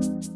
you